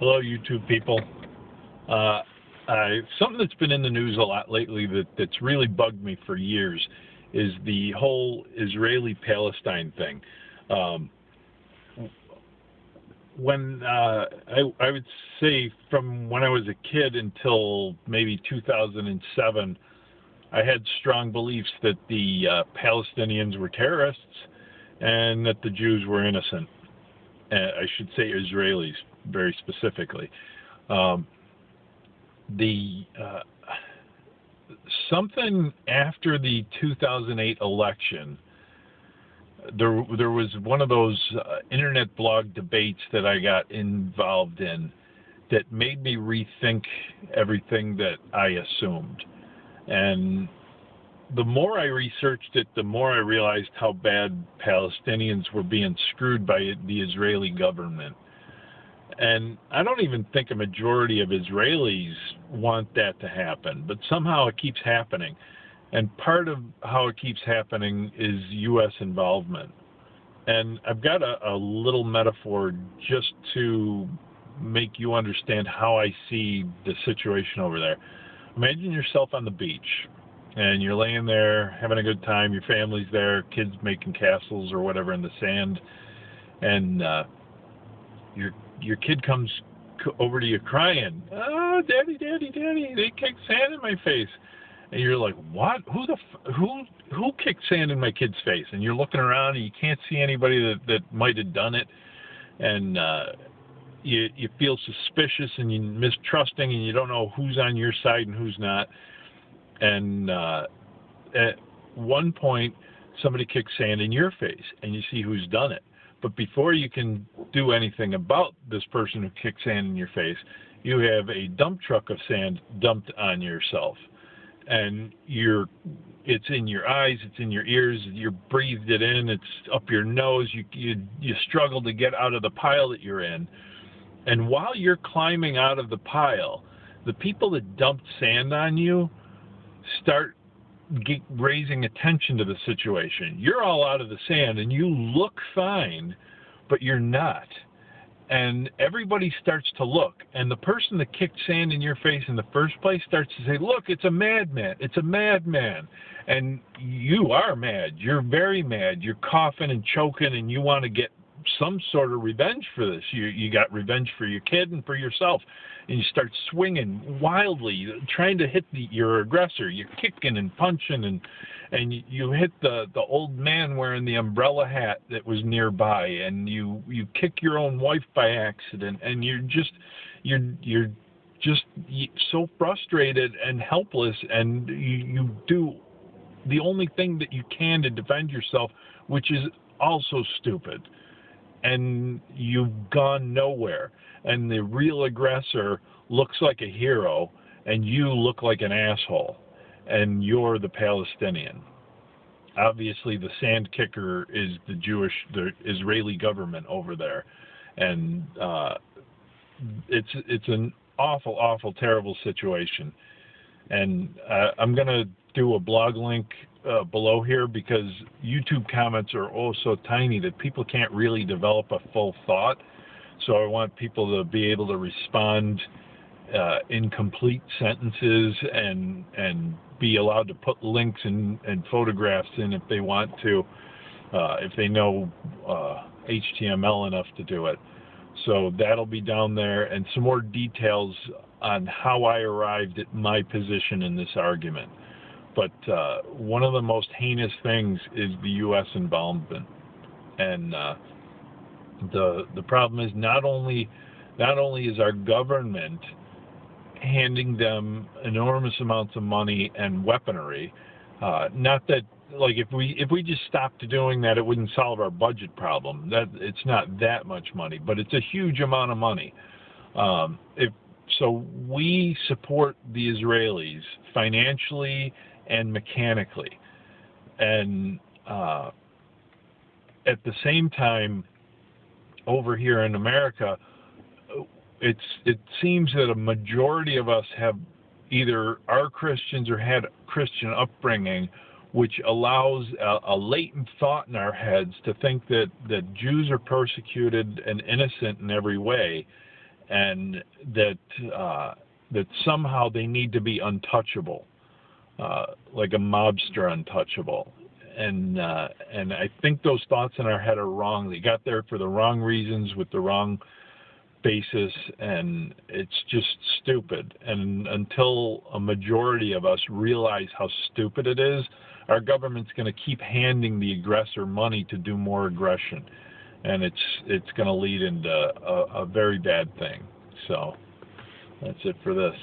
Hello, YouTube people. Uh, something that's been in the news a lot lately that, that's really bugged me for years is the whole Israeli Palestine thing. Um, when uh, I, I would say from when I was a kid until maybe 2007, I had strong beliefs that the uh, Palestinians were terrorists and that the Jews were innocent. Uh, I should say Israelis very specifically. Um, the uh, something after the 2008 election, there there was one of those uh, internet blog debates that I got involved in that made me rethink everything that I assumed. And the more I researched it, the more I realized how bad Palestinians were being screwed by the Israeli government. And I don't even think a majority of Israelis want that to happen, but somehow it keeps happening. And part of how it keeps happening is U.S. involvement. And I've got a, a little metaphor just to make you understand how I see the situation over there. Imagine yourself on the beach and you're laying there having a good time. Your family's there, kids making castles or whatever in the sand, and uh, your your kid comes over to you crying, "Oh, daddy, daddy, daddy! They kicked sand in my face." And you're like, "What? Who the f- who who kicked sand in my kid's face?" And you're looking around and you can't see anybody that that might have done it, and uh, you you feel suspicious and you mistrusting and you don't know who's on your side and who's not and uh, at one point somebody kicks sand in your face and you see who's done it but before you can do anything about this person who kicked sand in your face you have a dump truck of sand dumped on yourself. And you're it's in your eyes it's in your ears you breathed it in it's up your nose you you you struggle to get out of the pile that you're in. And while you're climbing out of the pile the people that dumped sand on you start raising attention to the situation. You're all out of the sand and you look fine, but you're not. And everybody starts to look. And the person that kicked sand in your face in the first place starts to say, Look, it's a madman. It's a madman. And you are mad. You're very mad. You're coughing and choking, and you want to get some sort of revenge for this. You you got revenge for your kid and for yourself, and you start swinging wildly, trying to hit the, your aggressor. You're kicking and punching, and and you, hit the the old man wearing the umbrella hat that was nearby, and you you kick your own wife by accident, and you're just you're you're just so frustrated and helpless, and you, you do the only thing that you can to defend yourself, which is also stupid and you've gone nowhere. And the real aggressor looks like a hero, and you look like an asshole, and you're the Palestinian. Obviously, the sand kicker is the Jewish, the Israeli government over there, and uh, it's it's an awful, awful, terrible situation. And uh, I'm gonna do a blog link uh, below here because YouTube comments are all so tiny that people can't really develop a full thought. So I want people to be able to respond uh, in complete sentences and and be allowed to put links and, and photographs in if they want to, uh, if they know HTML uh, enough to do it. So that'll be down there and some more details on how I arrived at my position in this argument. But uh, one of the most heinous things is the U.S. involvement, and uh, the the problem is not only not only is our government handing them enormous amounts of money and weaponry. Uh, not that like if we if we just stopped doing that, it wouldn't solve our budget problem. That it's not that much money, but it's a huge amount of money. Um, if so, we support the Israelis financially and mechanically. And uh, at the same time, over here in America, it's it seems that a majority of us have either are Christians or had Christian upbringing, which allows a, a, latent thought in our heads to think that that Jews are persecuted and innocent in every way, and that uh, that somehow they need to be untouchable, uh, like a mobster untouchable. And uh, and I think those thoughts in our head are wrong. They got there for the wrong reasons with the wrong basis, and it's just stupid. And until a majority of us realize how stupid it is, our government's going to keep handing the aggressor money to do more aggression, and it's it's going to lead into a, a very bad thing. So that's it for this.